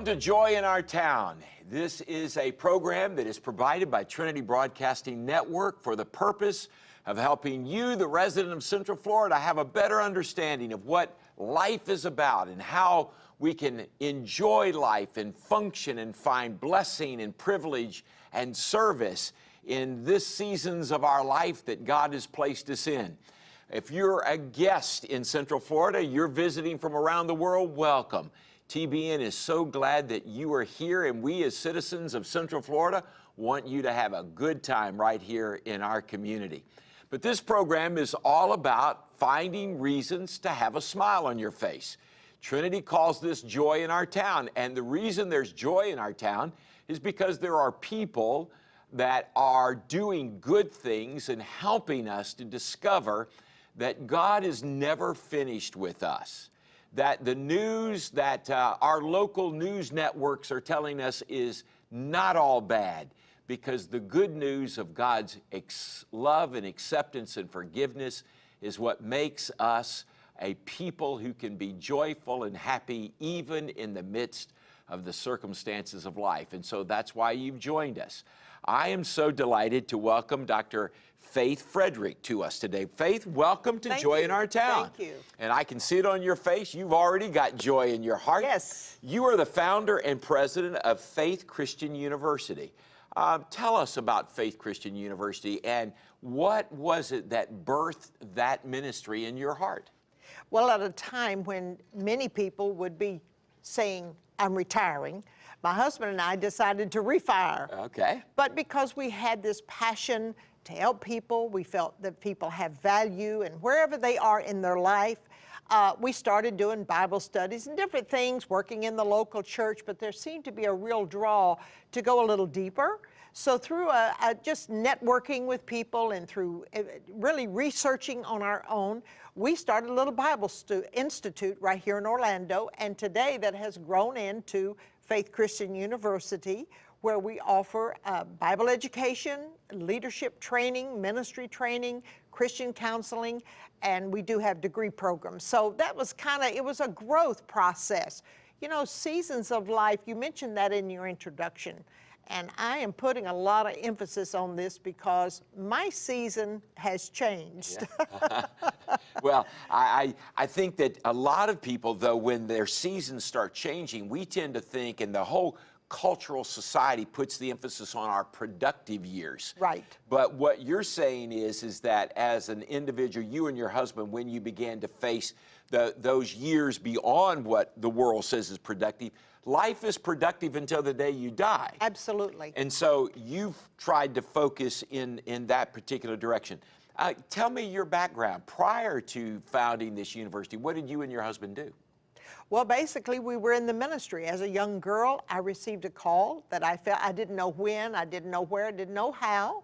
Welcome to Joy in Our Town. This is a program that is provided by Trinity Broadcasting Network for the purpose of helping you, the resident of Central Florida, have a better understanding of what life is about and how we can enjoy life and function and find blessing and privilege and service in this seasons of our life that God has placed us in. If you're a guest in Central Florida, you're visiting from around the world, welcome. TBN is so glad that you are here, and we, as citizens of Central Florida, want you to have a good time right here in our community. But this program is all about finding reasons to have a smile on your face. Trinity calls this joy in our town, and the reason there's joy in our town is because there are people that are doing good things and helping us to discover that God is never finished with us. That the news that uh, our local news networks are telling us is not all bad because the good news of God's love and acceptance and forgiveness is what makes us a people who can be joyful and happy even in the midst of the circumstances of life. And so that's why you've joined us. I am so delighted to welcome Dr. Faith Frederick to us today. Faith, welcome to Thank Joy you. in Our Town. Thank you. And I can see it on your face. You've already got joy in your heart. Yes. You are the founder and president of Faith Christian University. Um, tell us about Faith Christian University and what was it that birthed that ministry in your heart? Well, at a time when many people would be saying, I'm retiring, my husband and I decided to refire. Okay. But because we had this passion to help people, we felt that people have value and wherever they are in their life, uh, we started doing Bible studies and different things, working in the local church, but there seemed to be a real draw to go a little deeper. So through a, a just networking with people and through uh, really researching on our own, we started a little Bible Institute right here in Orlando, and today that has grown into Faith Christian University, where we offer uh, Bible education, leadership training, ministry training, Christian counseling, and we do have degree programs. So that was kind of, it was a growth process. You know, seasons of life, you mentioned that in your introduction. And I am putting a lot of emphasis on this because my season has changed. Yeah. well, I, I think that a lot of people, though, when their seasons start changing, we tend to think, and the whole cultural society puts the emphasis on our productive years. Right. But what you're saying is, is that as an individual, you and your husband, when you began to face the, those years beyond what the world says is productive, life is productive until the day you die. Absolutely. And so you've tried to focus in, in that particular direction. Uh, tell me your background. Prior to founding this university, what did you and your husband do? Well, basically, we were in the ministry. As a young girl, I received a call that I felt I didn't know when, I didn't know where, I didn't know how,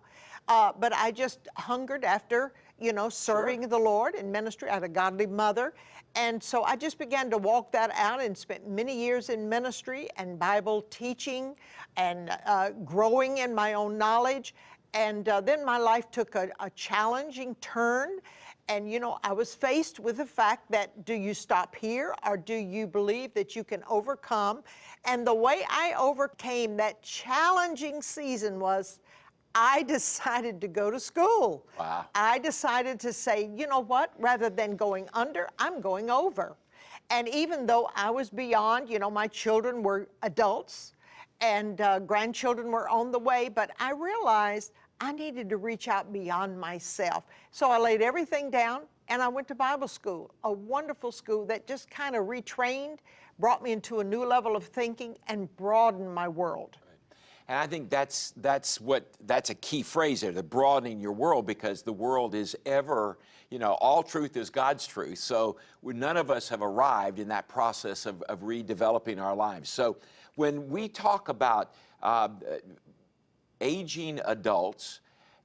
uh, but I just hungered after, you know, serving sure. the Lord in ministry. I had a godly mother. And so I just began to walk that out and spent many years in ministry and Bible teaching and uh, growing in my own knowledge. And uh, then my life took a, a challenging turn and you know, I was faced with the fact that do you stop here or do you believe that you can overcome? And the way I overcame that challenging season was I decided to go to school. Wow. I decided to say, you know what, rather than going under, I'm going over. And even though I was beyond, you know, my children were adults and uh, grandchildren were on the way, but I realized I needed to reach out beyond myself. So I laid everything down and I went to Bible school, a wonderful school that just kind of retrained, brought me into a new level of thinking and broadened my world. And I think that's that's what that's a key phrase there, the broadening your world, because the world is ever, you know, all truth is God's truth. So none of us have arrived in that process of, of redeveloping our lives. So when we talk about uh, aging adults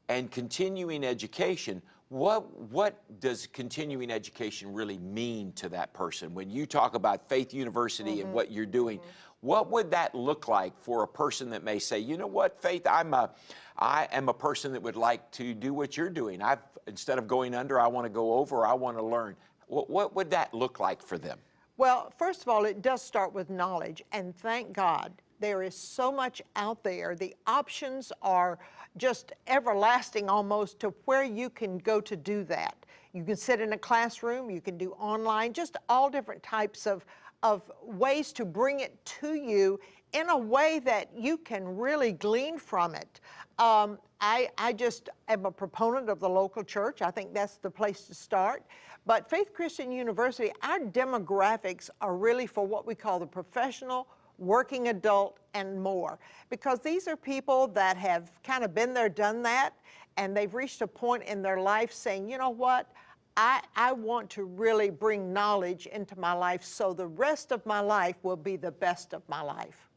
and continuing education, what, what does continuing education really mean to that person? When you talk about Faith University mm -hmm. and mm-hmm. what you're doing, mm -hmm. What would that look like for a person that may say, you know what, Faith, I'm a, I am a person that would like to do what you're doing. I've, instead of going under, I want to go over, I want to learn. What, what would that look like for them? Well, first of all, it does start with knowledge, and thank God there is so much out there. The options are just everlasting almost to where you can go to do that. You can sit in a classroom, you can do online, just all different types of, of ways to bring it to you in a way that you can really glean from it. Um, I, I just am a proponent of the local church. I think that's the place to start. But Faith Christian University, our demographics are really for what we call the professional, working adult, and more. Because these are people that have kind of been there, done that, and they've reached a point in their life saying, you know what, I, I want to really bring knowledge into my life so the rest of my life will be the best of my life.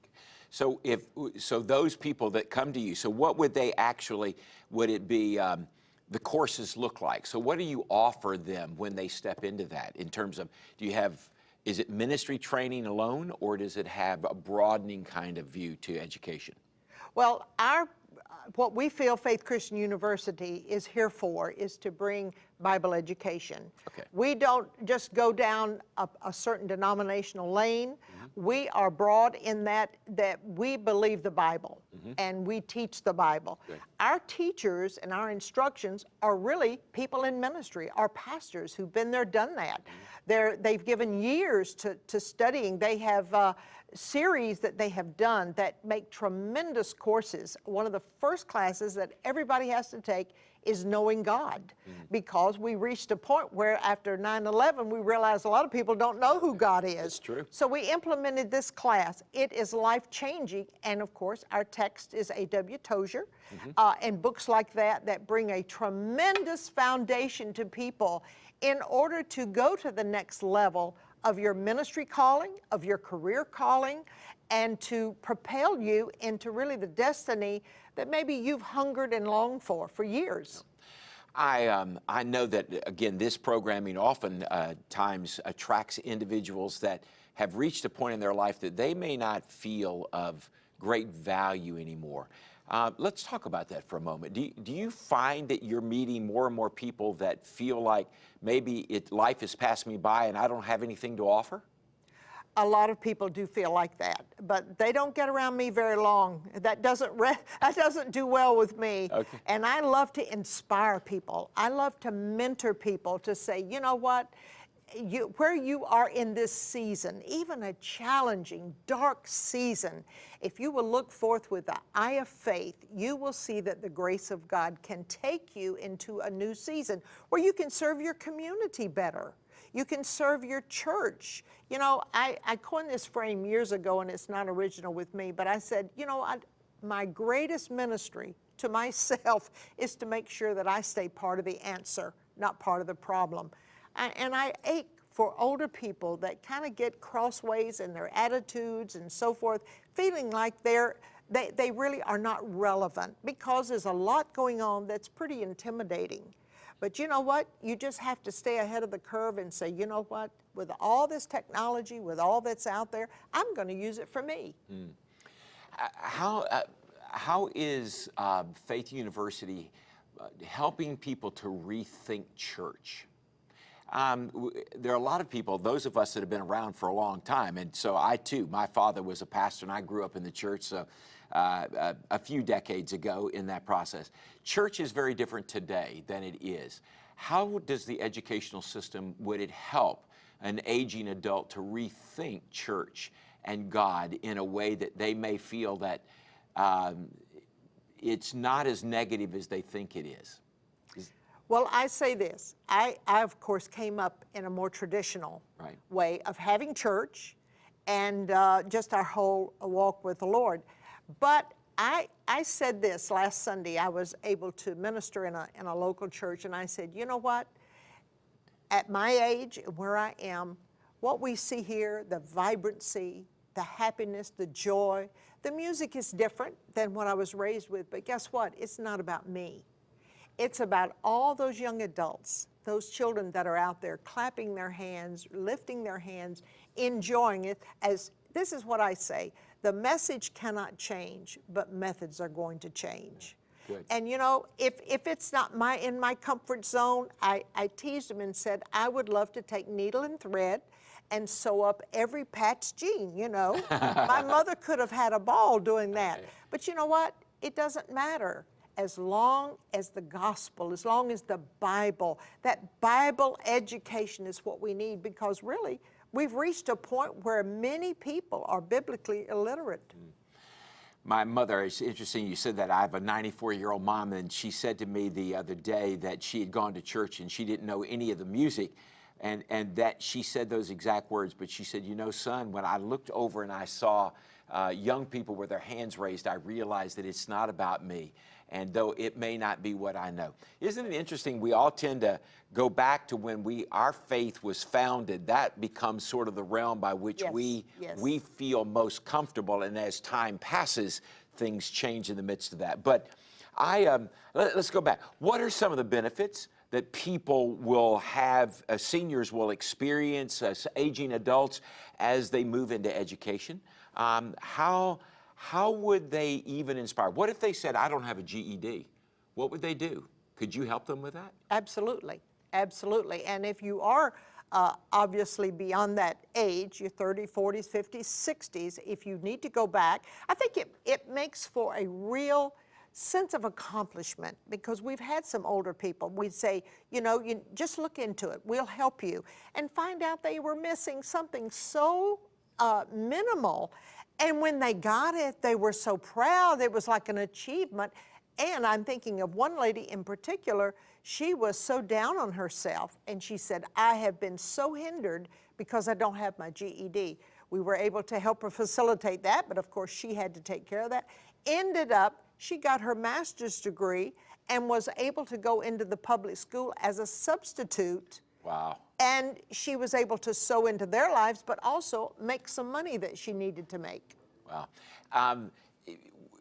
So if so, those people that come to you, so what would they actually? Would it be um, the courses look like? So what do you offer them when they step into that? In terms of, do you have? Is it ministry training alone, or does it have a broadening kind of view to education? Well, our what we feel Faith Christian University is here for is to bring Bible education. Okay. We don't just go down a, a certain denominational lane. Mm -hmm. We are broad in that that we believe the Bible mm -hmm. and we teach the Bible. Good. Our teachers and our instructions are really people in ministry, our pastors who've been there, done that. Mm -hmm. They're, they've given years to, to studying. They have uh, series that they have done that make tremendous courses. One of the first classes that everybody has to take is knowing God mm. because we reached a point where after 9-11 we realized a lot of people don't know who God is. That's true. So we implemented this class. It is life-changing and of course our text is A.W. Tozer mm -hmm. uh, and books like that that bring a tremendous foundation to people in order to go to the next level of your ministry calling, of your career calling, and to propel you into really the destiny that maybe you've hungered and longed for for years. I, um, I know that, again, this programming often uh, times attracts individuals that have reached a point in their life that they may not feel of great value anymore. Uh, let's talk about that for a moment. Do you, do you find that you're meeting more and more people that feel like maybe it, life has passed me by and I don't have anything to offer? a lot of people do feel like that, but they don't get around me very long. That doesn't that doesn't do well with me. Okay. And I love to inspire people. I love to mentor people to say, you know what, you, where you are in this season, even a challenging, dark season, if you will look forth with the eye of faith, you will see that the grace of God can take you into a new season where you can serve your community better. You can serve your church. You know, I, I coined this frame years ago, and it's not original with me, but I said, you know, I, my greatest ministry to myself is to make sure that I stay part of the answer, not part of the problem. And I ache for older people that kind of get crossways in their attitudes and so forth, feeling like they're, they, they really are not relevant because there's a lot going on that's pretty intimidating. But you know what? You just have to stay ahead of the curve and say, you know what? With all this technology, with all that's out there, I'm going to use it for me. Mm. How, uh, how is uh, Faith University uh, helping people to rethink church? Um, there are a lot of people, those of us that have been around for a long time, and so I too, my father was a pastor and I grew up in the church, so uh, a, uh, a few decades ago in that process. Church is very different today than it is. How does the educational system, would it help an aging adult to rethink church and God in a way that they may feel that um, it's not as negative as they think it is? Well, I say this. I, I, of course, came up in a more traditional right. way of having church and uh, just our whole walk with the Lord. But I, I said this last Sunday. I was able to minister in a, in a local church, and I said, you know what? At my age, and where I am, what we see here, the vibrancy, the happiness, the joy, the music is different than what I was raised with, but guess what? It's not about me. It's about all those young adults, those children that are out there clapping their hands, lifting their hands, enjoying it as, this is what I say, the message cannot change, but methods are going to change. Good. And you know, if, if it's not my in my comfort zone, I, I teased him and said, I would love to take needle and thread and sew up every patch jean, you know. My mother could have had a ball doing that. But you know what? It doesn't matter as long as the gospel, as long as the Bible, that Bible education is what we need because really we've reached a point where many people are biblically illiterate. Mm. My mother, it's interesting you said that. I have a 94 year old mom, and she said to me the other day that she had gone to church and she didn't know any of the music. And, and that she said those exact words, but she said, You know, son, when I looked over and I saw uh, young people with their hands raised, I realized that it's not about me. And though it may not be what I know. Isn't it interesting? We all tend to go back to when we our faith was founded. That becomes sort of the realm by which Yes, we yes. we feel most comfortable. And as time passes, things change in the midst of that. But I um, let, us go back. What are some of the benefits that people will have, uh, seniors will experience, uh, aging adults as they move into education? Um, how how would they even inspire? What if they said, "I don't have a GED"? What would they do? Could you help them with that? Absolutely, absolutely. And if you are uh, obviously beyond that age, you're 30, 40s, 50s, 60s, if you need to go back, I think it, it makes for a real sense of accomplishment because we've had some older people. We'd say, you know, you just look into it, we'll help you, and find out they were missing something so uh, minimal. And when they got it, they were so proud. It was like an achievement. And I'm thinking of one lady in particular, she was so down on herself, and she said, I have been so hindered because I don't have my GED. We were able to help her facilitate that, but of course she had to take care of that. Ended up, she got her master's degree and was able to go into the public school as a substitute. Wow. And she was able to sow into their lives, but also make some money that she needed to make. Wow. Um,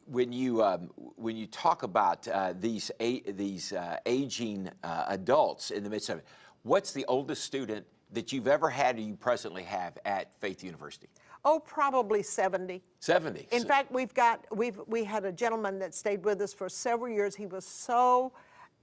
when you um, when you talk about uh, these a, these uh, aging uh, adults in the midst of it, what's the oldest student that you've ever had or you presently have at Faith University? Oh, probably 70. 70. In So- fact, we've got, we've, we had a gentleman that stayed with us for several years. He was so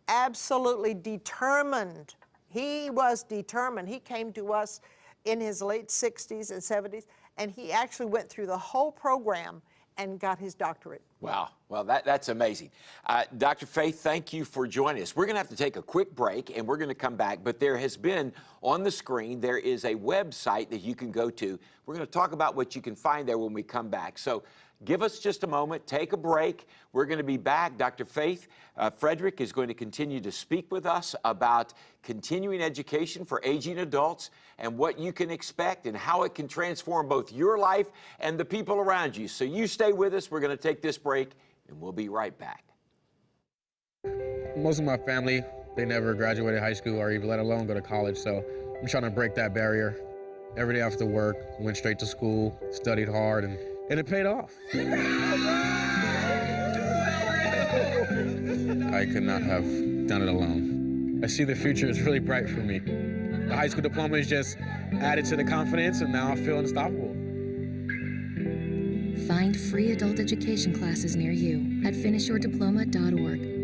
absolutely determined. He was determined. He came to us in his late 60s and 70s, and he actually went through the whole program and got his doctorate. Wow. Well, that, that's amazing. Uh, Dr. Faith, thank you for joining us. We're going to have to take a quick break and we're going to come back, but there has been on the screen, there is a website that you can go to. We're going to talk about what you can find there when we come back. So give us just a moment, take a break. We're going to be back. Dr. Faith uh, Frederick is going to continue to speak with us about continuing education for aging adults and what you can expect and how it can transform both your life and the people around you. So you stay with us. We're going to take this break and we'll be right back. most of my family they never graduated high school or even let alone go to college so i'm trying to break that barrier every day after work went straight to school studied hard and, and it paid off. I could not have done it alone. I see the future is really bright for me. The high school diploma is just added to the confidence and now i feel unstoppable. Find free adult education classes near you at finishyourdiploma.org.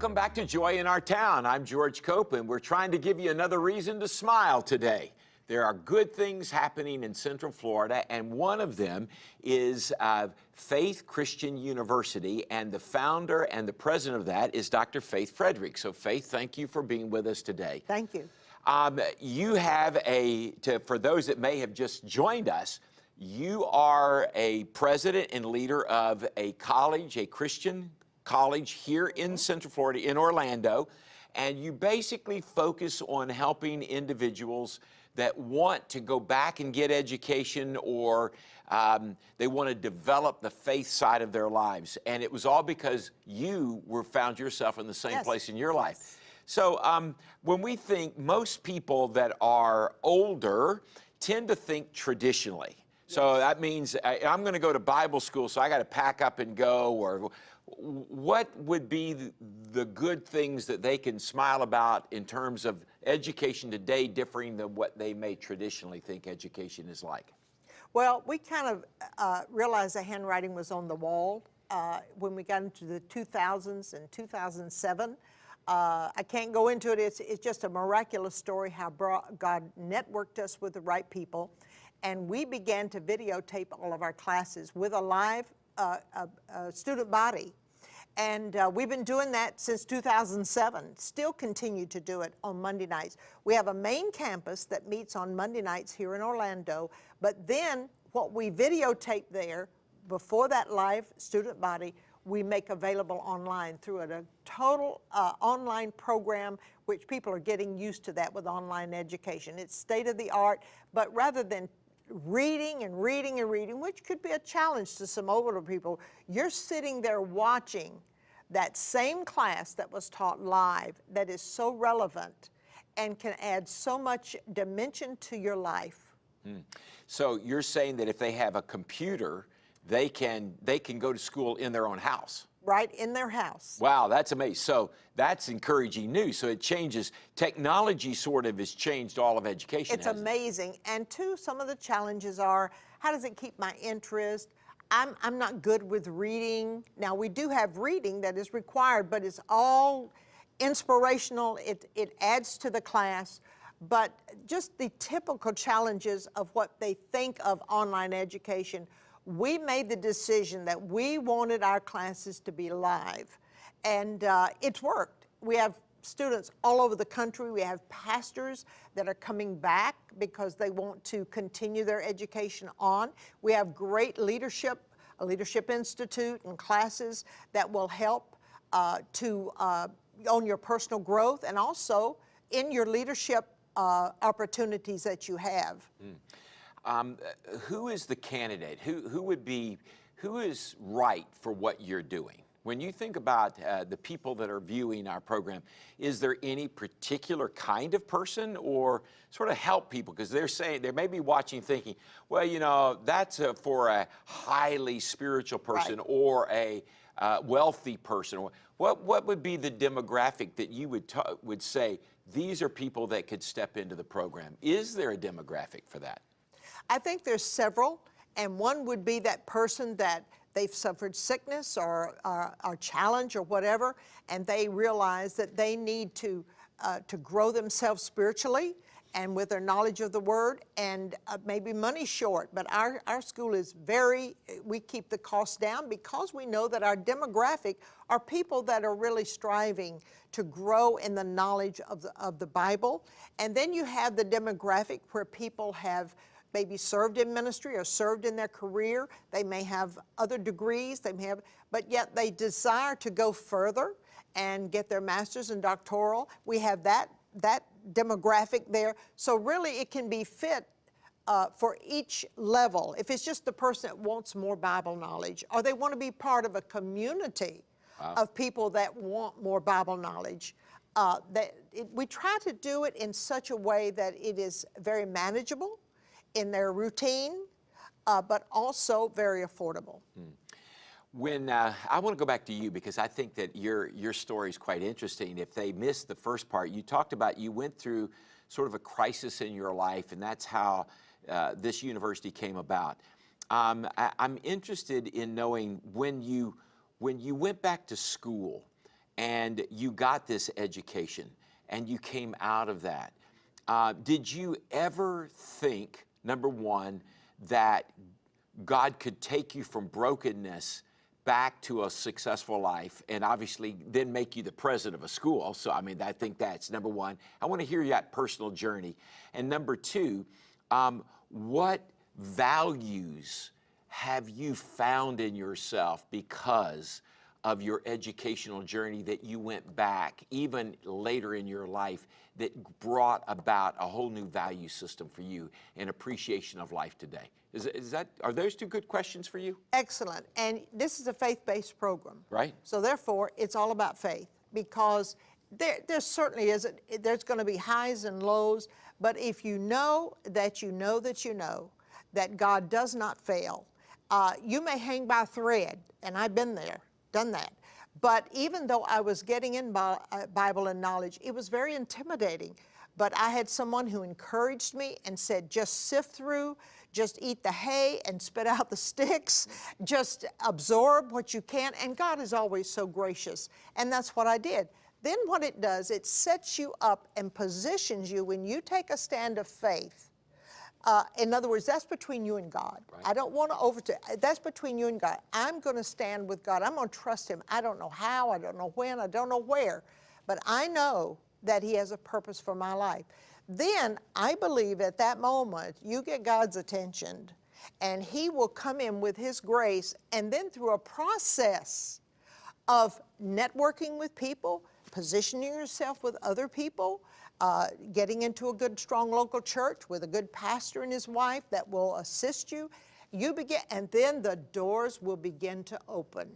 Welcome back to Joy in Our Town. I'm George Copeland. We're trying to give you another reason to smile today. There are good things happening in Central Florida, and one of them is uh, Faith Christian University, and the founder and the president of that is Dr. Faith Frederick. So, Faith, thank you for being with us today. Thank you. Um, you have a, to, for those that may have just joined us, you are a president and leader of a college, a Christian college here in Central Florida, in Orlando, and you basically focus on helping individuals that want to go back and get education or um, they want to develop the faith side of their lives. And it was all because you were found yourself in the same Yes. place in your life. So um, when we think, most people that are older tend to think traditionally. So that means I, I'm going to go to Bible school, so I got to pack up and go. Or what would be the, good things that they can smile about in terms of education today, differing than what they may traditionally think education is like? Well, we kind of uh, realized the handwriting was on the wall uh, when we got into the 2000s and 2007. Uh, I can't go into it. It's, it's just a miraculous story how God networked us with the right people. And we began to videotape all of our classes with a live uh, uh, student body. And uh, we've been doing that since 2007, still continue to do it on Monday nights. We have a main campus that meets on Monday nights here in Orlando, but then what we videotape there before that live student body, we make available online through a, a total uh, online program, which people are getting used to that with online education. It's state of the art, but rather than reading and reading and reading, which could be a challenge to some older people, you're sitting there watching that same class that was taught live that is so relevant and can add so much dimension to your life. Hmm. So you're saying that if they have a computer, they can they can go to school in their own house. Right in their house. Wow, that's amazing. So that's encouraging news. So it changes technology sort of has changed all of education. It's hasn't it? amazing. And two, some of the challenges are how does it keep my interest? I'm, I'm not good with reading. Now, we do have reading that is required, but it's all inspirational. It, it adds to the class. But just the typical challenges of what they think of online education, we made the decision that we wanted our classes to be live. And uh, it's worked. We have students all over the country. We have pastors that are coming back because they want to continue their education on. We have great leadership, a leadership institute and classes that will help uh, to uh, on your personal growth and also in your leadership uh, opportunities that you have. Um, who is the candidate? Who, who would be, who is right for what you're doing? When you think about uh, the people that are viewing our program, is there any particular kind of person or sort of help people? Because they're saying, they may be watching thinking, well, you know, that's uh for a highly spiritual person Right. or a uh, wealthy person. What, what would be the demographic that you would, ta- would say, these are people that could step into the program? Is there a demographic for that? I think there's several, and one would be that person that they've suffered sickness or, or, challenge or whatever, and they realize that they need to, uh, to grow themselves spiritually and with their knowledge of the word and uh, maybe money short. But our, our school is very, we keep the costs down because we know that our demographic are people that are really striving to grow in the knowledge of the, of the Bible. And then you have the demographic where people have maybe served in ministry or served in their career. They may have other degrees, they may have, but yet they desire to go further and get their master's and doctoral. We have that, that demographic there. So really it can be fit uh, for each level. If it's just the person that wants more Bible knowledge or they want to be part of a community of people that want more Bible knowledge, uh, that it, we try to do it in such a way that it is very manageable in their routine, uh, but also very affordable. When uh, I want to go back to you because I think that your your story is quite interesting. If they missed the first part, you talked about you went through sort of a crisis in your life, and that's how uh, this university came about. Um, I, I'm interested in knowing when you when you went back to school and you got this education and you came out of that. Uh, did you ever think, number one, that God could take you from brokenness back to a successful life and obviously then make you the president of a school. So, I mean, I think that's number one. I want to hear that personal journey. And number two, um, what values have you found in yourself because of your educational journey that you went back, even later in your life, that brought about a whole new value system for you and appreciation of life today? Is, is that are those two good questions for you? Excellent. And this is a faith-based program. Right. So therefore, it's all about faith because there, there certainly is, a, there's going to be highs and lows, but if you know that you know that you know that God does not fail, uh, you may hang by a thread, and I've been there, done that. But even though I was getting in uh, Bible and knowledge, it was very intimidating. But I had someone who encouraged me and said, just sift through, just eat the hay and spit out the sticks, just absorb what you can. And God is always so gracious. And that's what I did. then what it does, it sets you up and positions you when you take a stand of faith. Uh, in other words, that's between you and God. I don't want to over. That's between you and God. I'm going to stand with God. I'm going to trust Him. I don't know how. I don't know when. I don't know where, but I know that He has a purpose for my life. Then I believe at that moment you get God's attention, and He will come in with His grace, and then through a process of networking with people, positioning yourself with other people, uh, getting into a good, strong local church with a good pastor and his wife that will assist you. You begin, and then the doors will begin to open.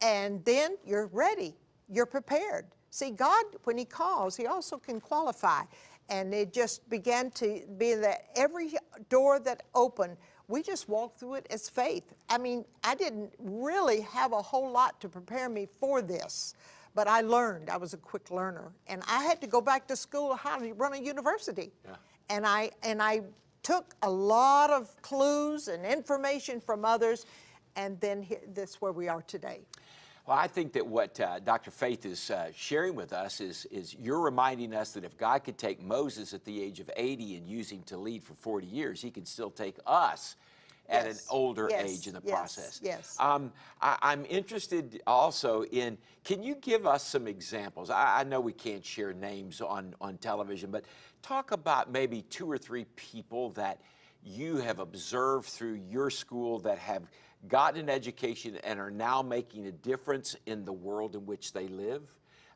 And then you're ready, you're prepared. See, God, when He calls, He also can qualify. And it just began to be that every door that opened, we just walked through it as faith. I mean, I didn't really have a whole lot to prepare me for this. But I learned, I was a quick learner. And I had to go back to school how to run a university. Yeah. And, I, and I took a lot of clues and information from others, and then he, this where we are today. Well, I think that what uh, Dr. Faith is uh, sharing with us is, is you're reminding us that if God could take Moses at the age of 80 and use him to lead for 40 years, he can still take us at Yes. an older Yes. age in the Yes. process. Yes. Um, I, I'm interested also in, can you give us some examples? I, I know we can't share names on, on television, but talk about maybe two or three people that you have observed through your school that have gotten an education and are now making a difference in the world in which they live.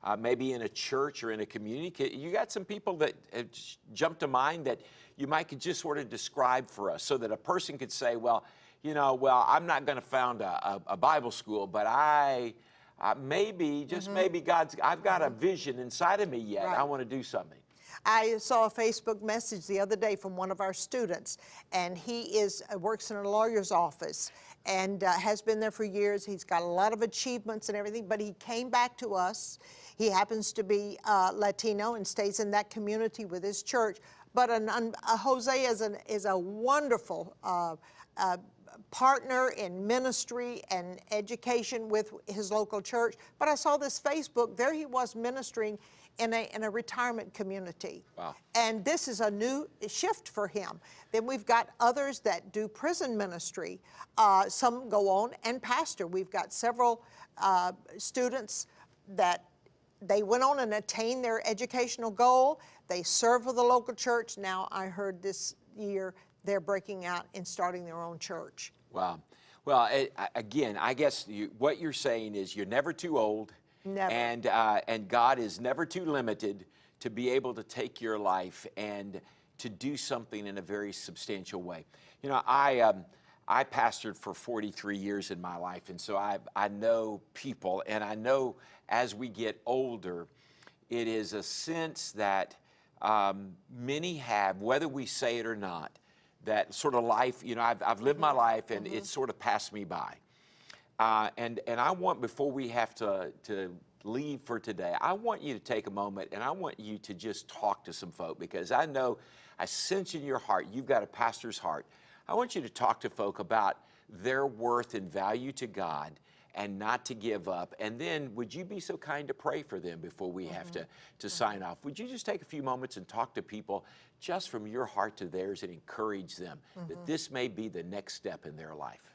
Uh, maybe in a church or in a community. You got some people that have jumped to mind that you might could just sort of describe for us so that a person could say, well, you know, well, I'm not going to found a, a, a Bible school, but I uh, maybe, just maybe God's, I've got a vision inside of me yet. I Mm-hmm. Want to do something. I saw a Facebook message the other day from one of our students, and he is uh, works in a lawyer's office and uh, has been there for years. He's got a lot of achievements and everything, but he came back to us. He happens to be uh, Latino and stays in that community with his church. But an, uh, Jose is, an, is a wonderful uh, uh, partner in ministry and education with his local church. But I saw this Facebook, there he was ministering in a, in a retirement community. Wow. And this is a new shift for him. Then we've got others that do prison ministry. Uh, some go on and pastor. We've got several uh, students that they went on and attained their educational goal. They serve with the local church. Now I heard this year they're breaking out and starting their own church. Wow. Well, it, again, I guess you, what you're saying is you're never too old. Never. And, uh, and God is never too limited to be able to take your life and to do something in a very substantial way. You know, I, um, I pastored for 43 years in my life, and so I, I know people, and I know as we get older, it is a sense that um, many have, whether we say it or not, that sort of life, you know, I've, I've lived my life and it's sort of passed me by. Uh, and, and I want, before we have to, to leave for today, I want you to take a moment and I want you to just talk to some folk because I know, I sense in your heart, you've got a pastor's heart. I want you to talk to folk about their worth and value to God and not to give up. And then would you be so kind to pray for them before we have to, mm-hmm. to mm-hmm. sign off? Would you just take a few moments and talk to people just from your heart to theirs and encourage them that mm-hmm. this may be the next step in their life?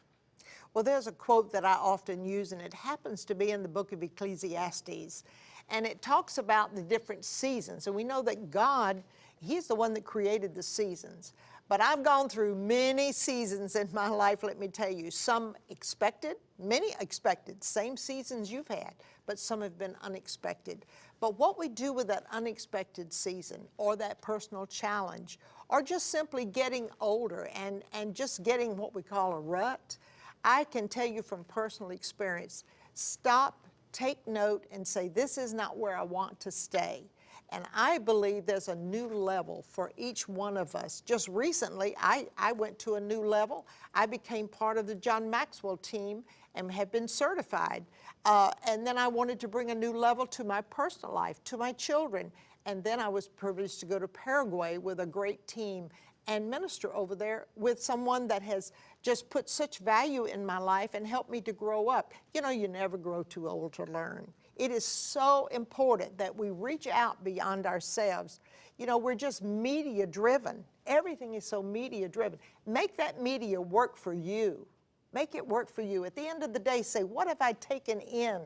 Well, there's a quote that I often use, and it happens to be in the book of Ecclesiastes. And it talks about the different seasons. And we know that God, He's the one that created the seasons. But I've gone through many seasons in my life, let me tell you. Some expected, many expected, same seasons you've had, but some have been unexpected. But what we do with that unexpected season or that personal challenge, or just simply getting older and, and just getting what we call a rut, I can tell you from personal experience stop, take note, and say, This is not where I want to stay. And I believe there's a new level for each one of us. Just recently, I, I went to a new level. I became part of the John Maxwell team and have been certified. Uh, and then I wanted to bring a new level to my personal life, to my children. And then I was privileged to go to Paraguay with a great team and minister over there with someone that has just put such value in my life and helped me to grow up. You know, you never grow too old to learn. It is so important that we reach out beyond ourselves. You know, we're just media driven. Everything is so media driven. Make that media work for you. Make it work for you. At the end of the day, say, what have I taken in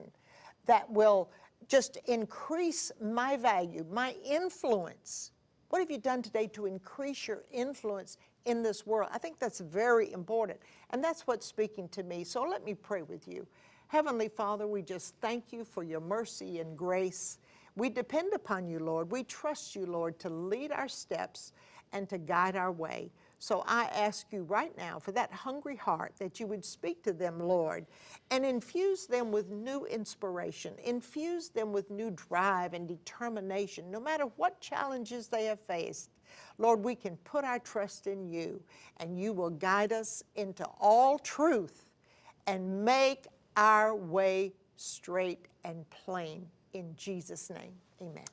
that will just increase my value, my influence? What have you done today to increase your influence in this world? I think that's very important. And that's what's speaking to me. So let me pray with you. Heavenly Father, we just thank you for your mercy and grace. We depend upon you, Lord. We trust you, Lord, to lead our steps and to guide our way. So I ask you right now for that hungry heart that you would speak to them, Lord, and infuse them with new inspiration, infuse them with new drive and determination, no matter what challenges they have faced. Lord, we can put our trust in you, and you will guide us into all truth and make our way straight and plain. In Jesus' name, amen.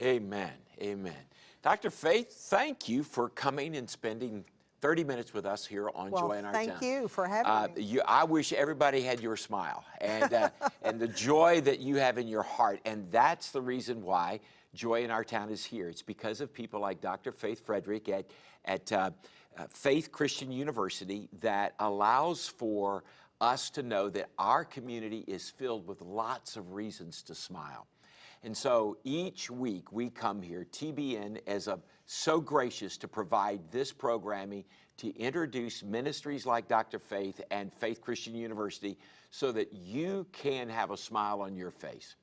Amen. Amen. Dr. Faith, thank you for coming and spending 30 minutes with us here on Well, Joy in Our thank Town. Thank you for having Uh, me. You, I wish everybody had your smile and, uh, and the joy that you have in your heart. And that's the reason why Joy in Our Town is here. It's because of people like Dr. Faith Frederick at, at uh, uh, Faith Christian University that allows for us to know that our community is filled with lots of reasons to smile. And so each week we come here, TBN is a so gracious to provide this programming to introduce ministries like Dr. Faith and Faith Christian University so that you can have a smile on your face.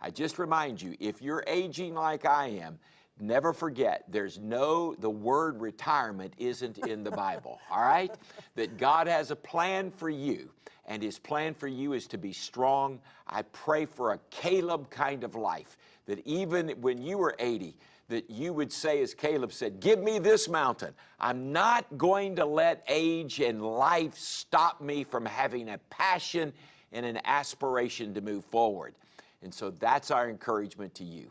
I just remind you, if you're aging like I am, never forget there's no, the word retirement isn't in the Bible, all right? That God has a plan for you, and His plan for you is to be strong. I pray for a Caleb kind of life, that even when you were 80, that you would say, as Caleb said, Give me this mountain. I'm not going to let age and life stop me from having a passion and an aspiration to move forward. And so that's our encouragement to you.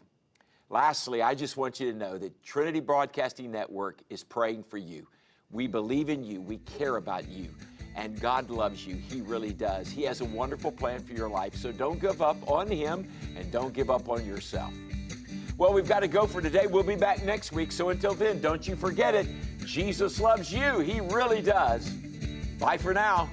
Lastly, I just want you to know that Trinity Broadcasting Network is praying for you. We believe in you, we care about you, and God loves you. He really does. He has a wonderful plan for your life, so don't give up on Him and don't give up on yourself. Well, we've got to go for today. We'll be back next week, so until then, don't you forget it. Jesus loves you, He really does. Bye for now.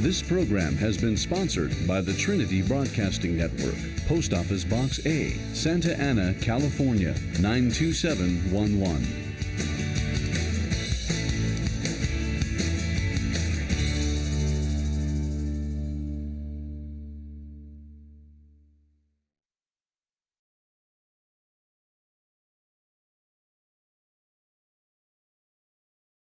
This program has been sponsored by the Trinity Broadcasting Network, Post Office Box A, Santa Ana, California 92711.